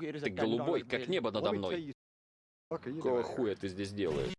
Ты голубой, как небо надо мной. Какого хуя ты здесь делаешь?